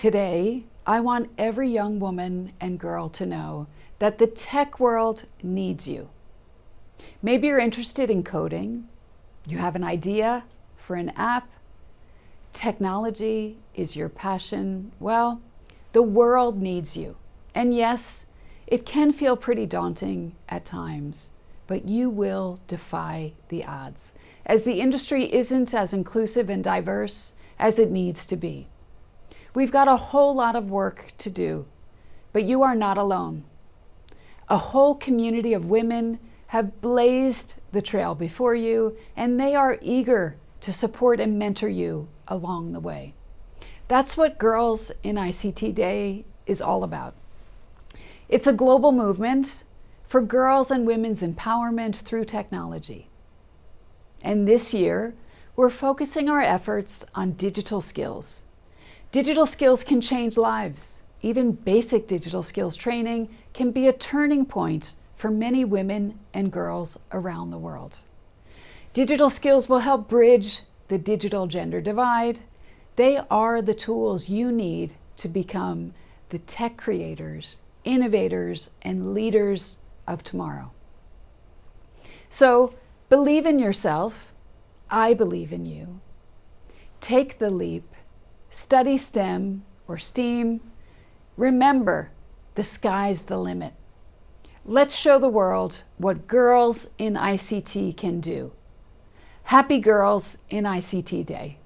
Today, I want every young woman and girl to know that the tech world needs you. Maybe you're interested in coding, you have an idea for an app, technology is your passion. Well, the world needs you. And yes, it can feel pretty daunting at times, but you will defy the odds, as the industry isn't as inclusive and diverse as it needs to be. We've got a whole lot of work to do, but you are not alone. A whole community of women have blazed the trail before you, and they are eager to support and mentor you along the way. That's what Girls in ICT Day is all about. It's a global movement for girls and women's empowerment through technology. And this year, we're focusing our efforts on digital skills. Digital skills can change lives. Even basic digital skills training can be a turning point for many women and girls around the world. Digital skills will help bridge the digital gender divide. They are the tools you need to become the tech creators, innovators, and leaders of tomorrow. So believe in yourself. I believe in you. Take the leap. Study STEM or STEAM. Remember, the sky's the limit. Let's show the world what girls in ICT can do. Happy Girls in ICT Day.